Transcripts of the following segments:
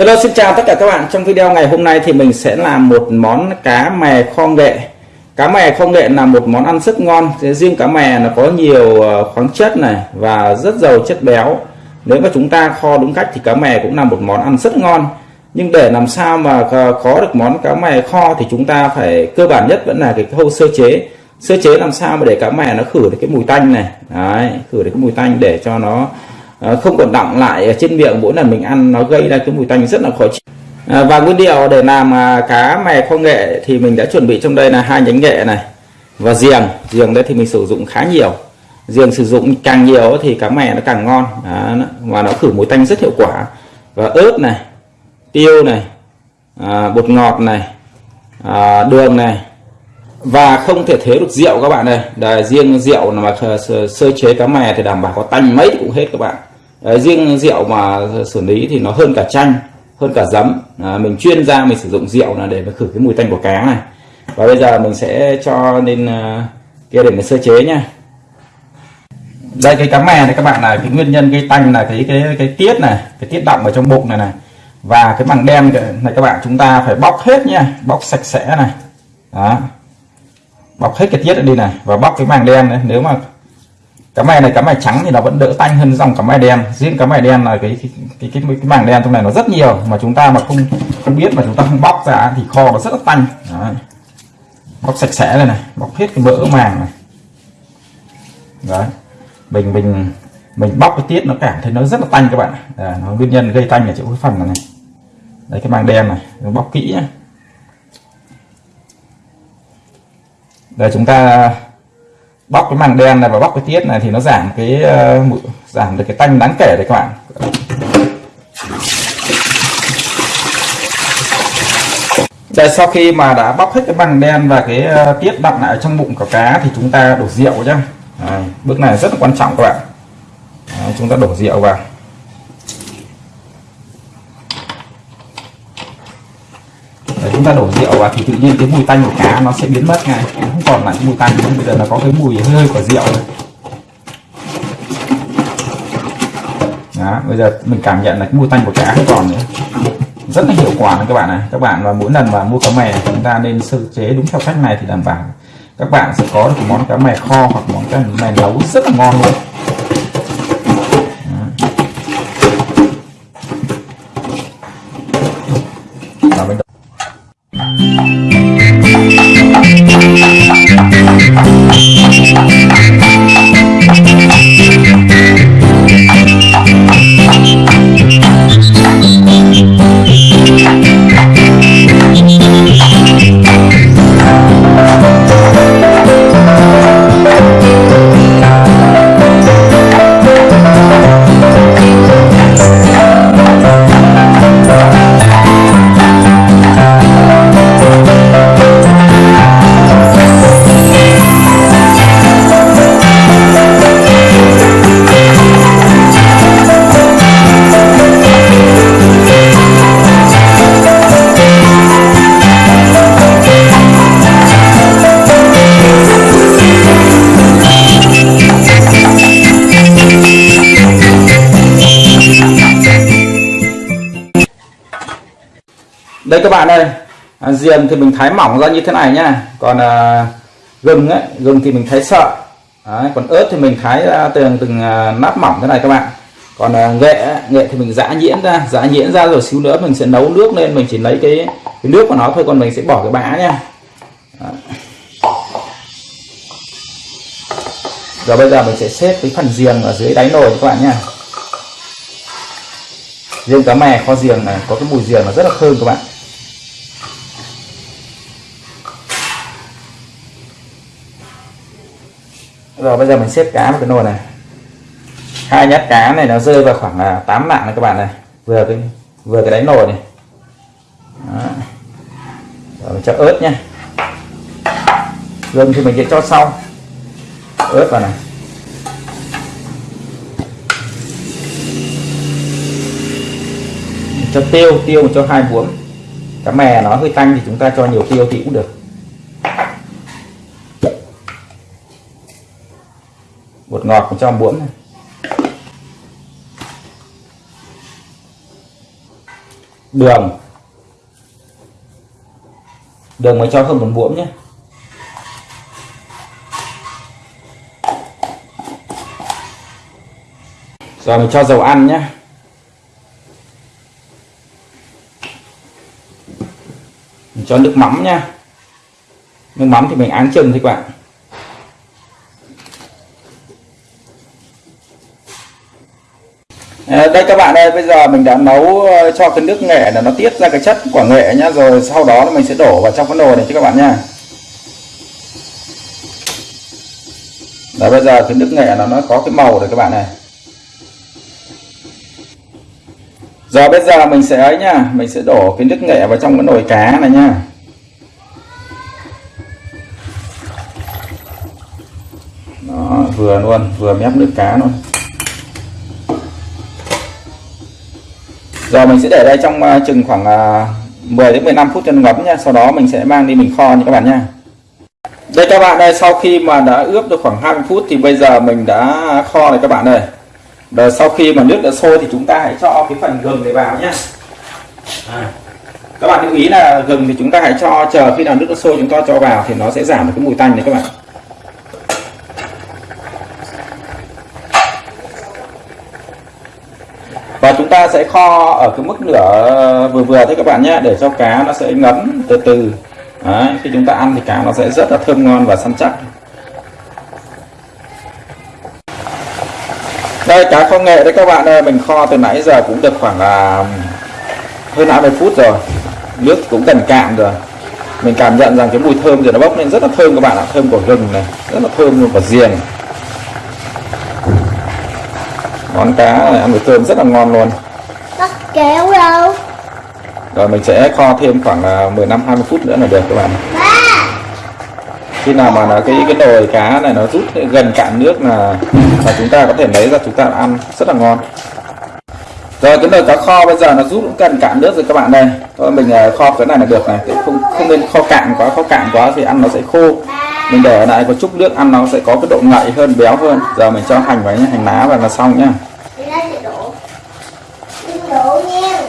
Hello xin chào tất cả các bạn. Trong video ngày hôm nay thì mình sẽ làm một món cá mè kho nghệ. Cá mè kho nghệ là một món ăn rất ngon. Riêng cá mè nó có nhiều ờ, khoáng chất này và rất giàu chất béo. Nếu mà chúng ta kho đúng cách thì cá mè cũng là một món ăn rất ngon. Nhưng để làm sao mà ờ, có được món cá mè kho thì chúng ta phải cơ bản nhất vẫn là cái khâu sơ chế. Sơ chế làm sao mà để cá mè nó khử được cái mùi tanh này. Đấy, khử được cái mùi tanh để cho nó Ờ, không còn đọng lại ở trên miệng mỗi lần mình ăn nó gây ra cái mùi tanh rất là khó chịu. À, và nguyên liệu để làm à, cá mè kho nghệ thì mình đã chuẩn bị trong đây là hai nhánh nghệ này và giềng. Giềng đây thì mình sử dụng khá nhiều. Giềng sử dụng càng nhiều thì cá mè nó càng ngon. Đó, và nó khử mùi tanh rất hiệu quả. Và ớt này tiêu này à, bột ngọt này à, đường này. Và không thể thiếu được rượu các bạn này Đây, riêng rượu mà sơ chế cá mè thì đảm bảo có tanh mấy cũng hết các bạn. Đấy, riêng rượu mà xử lý thì nó hơn cả chanh hơn cả giấm. À, mình chuyên ra mình sử dụng rượu là để mà khử cái mùi tanh của cá này. Và bây giờ mình sẽ cho lên uh, à, kia để mình sơ chế nha. Đây cái cá mè này các bạn là cái nguyên nhân gây tanh là cái cái cái tiết này cái tiết động ở trong bụng này này. Và cái màng đen này các bạn chúng ta phải bóc hết nha bóc sạch sẽ này. Đó. Bóc hết cái tiết đi này và bóc cái màng đen này. Nếu mà cá mè này cá mè trắng thì nó vẫn đỡ tanh hơn dòng cá mè đen. Riêng cá mè đen là cái cái, cái cái cái màng đen trong này nó rất nhiều mà chúng ta mà không không biết mà chúng ta không bóc ra thì kho nó rất là tanh. Đấy. bóc sạch sẽ này này bóc hết cái mỡ màng này. Đấy. Mình mình mình bóc cái tiết nó cảm thấy nó rất là tanh các bạn à, nó nguyên nhân gây tanh ở chỗ cái phần này, này. Đấy cái màng đen này nó bóc kỹ nhé đây chúng ta bóc cái màng đen này và bóc cái tiết này thì nó giảm cái uh, giảm được cái tanh đáng kể đấy các bạn. Đây, sau khi mà đã bóc hết cái màng đen và cái uh, tiết đọng lại trong bụng của cá thì chúng ta đổ rượu nhá. Đấy, bước này rất là quan trọng các bạn. Đấy, chúng ta đổ rượu vào. Chúng ta đổ rượu vào thì tự nhiên cái mùi tanh của cá nó sẽ biến mất ngay. Nó không còn lại cái mùi tanh nữa bây giờ nó có cái mùi hơi hơi của rượu này. đó, bây giờ mình cảm nhận là cái mùi tanh của cá không còn nữa. Rất là hiệu quả này các bạn này các bạn và mỗi lần mà mua cá mè chúng ta nên sơ chế đúng theo cách này thì đảm bảo các bạn sẽ có được món cá mè kho hoặc món cá mè nấu rất là ngon luôn. Đây các bạn ơi. À, diềm thì mình thái mỏng ra như thế này nhá. Còn à, gừng ấy gừng thì mình thái sợ Đấy, còn ớt thì mình thái ra từng từng nát nắp mỏng thế này các bạn. Còn à, nghệ nghệ thì mình giã nhuyễn ra. Giã nhuyễn ra rồi xíu nữa mình sẽ nấu nước lên. Mình chỉ lấy cái, cái nước của nó thôi còn mình sẽ bỏ cái bã nha rồi bây giờ mình sẽ xếp cái phần giềng ở dưới đáy nồi các bạn nha riêng cá mè kho giềng này có cái mùi giềng nó rất là thơm các bạn. Rồi, bây giờ mình xếp cá vào cái nồi này. Hai nhát cá này nó rơi vào khoảng à, 8 mạng này các bạn này. Vừa cái vừa cái đáy nồi này. Đó. rồi, mình cho ớt nha gừng thì mình sẽ cho sau. Ớt vào này. Cho tiêu tiêu cho hai muỗng. Cá mè nó hơi tanh thì chúng ta cho nhiều tiêu thì cũng được. Bột ngọt mình cho muỗng này. đường. Đường mình cho hơn một muỗng nhé. Rồi mình cho dầu ăn nhé. Mình cho nước mắm nha nước mắm thì mình áng chừng thôi các bạn. Ờ, đây các bạn ơi bây giờ mình đã nấu ờ, cho cái nước nghệ là nó tiết ra cái chất quả nghệ nhá rồi sau đó mình sẽ đổ vào trong cái nồi này cho các bạn nha Đấy bây giờ cái nước nghệ nó nó có cái màu rồi các bạn này. Giờ bây giờ mình sẽ ấy nha mình sẽ đổ cái nước nghệ vào trong cái nồi cá này nha Đó, vừa luôn vừa mép nước cá luôn. Giờ mình sẽ để đây trong uh, chừng khoảng ờ, uh, 10 đến 15 phút cho nó ngấm nha. Sau đó mình sẽ mang đi mình kho nha các bạn nha. Đây các bạn đây sau khi mà đã ướp được khoảng 20 phút thì bây giờ mình đã kho này các bạn này Rồi sau khi mà nước đã sôi thì chúng ta hãy cho cái phần gừng này vào nhé. À. Các bạn lưu ý là gừng thì chúng ta hãy cho chờ khi nào nước nó sôi chúng ta cho vào thì nó sẽ giảm được cái mùi tanh này các bạn. Và chúng ta sẽ kho ở cái mức lửa vừa vừa thôi các bạn nhé để cho cá nó sẽ ngấm từ từ. Đấy, khi chúng ta ăn thì cá nó sẽ rất là thơm ngon và săn chắc. Đây cá kho nghệ đấy các bạn ơi mình kho từ nãy giờ cũng được khoảng là hơn 20 phút rồi. Nước cũng gần cạn rồi. Mình cảm nhận rằng cái mùi thơm rồi nó bốc lên rất là thơm các bạn ạ thơm của gừng này rất là thơm luôn của riềng món cá này ăn với cơm rất là ngon luôn. Bắt kéo đâu? Rồi mình sẽ kho thêm khoảng 15 20 phút nữa là được các bạn. Ba. Khi nào mà là cái cái nồi cá này nó rút gần cạn nước là là chúng ta có thể lấy ra chúng ta ăn rất là ngon. Rồi cái nồi cá kho bây giờ nó rút cũng gần cạn nước rồi các bạn đây. Thôi mình à, kho cái này là được này. Không không nên kho cạn quá kho cạn quá thì ăn nó sẽ khô. Mình để lại có chút nước ăn nó sẽ có cái độ ngậy hơn béo hơn. Giờ mình cho hành vào nhé hành lá vào là xong nhá Đi ra chị đổ Đừng đổ nha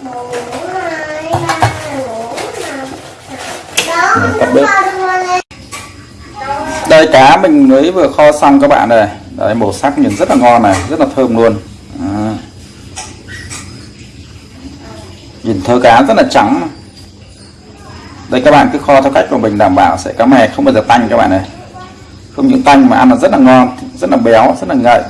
Một, hai, ba, bốn, năm Đó, Mình tắt đừng bếp. lo, đừng lo lên đây cá mình mới vừa kho xong các bạn này đấy, màu sắc nhìn rất là ngon này, rất là thơm luôn. À. nhìn thơ cá rất là trắng. Đây, các bạn cứ kho theo cách của mình đảm bảo sẽ cá mè không bao giờ tanh các bạn này không những tanh mà ăn nó rất là ngon, rất là béo, rất là ngậy.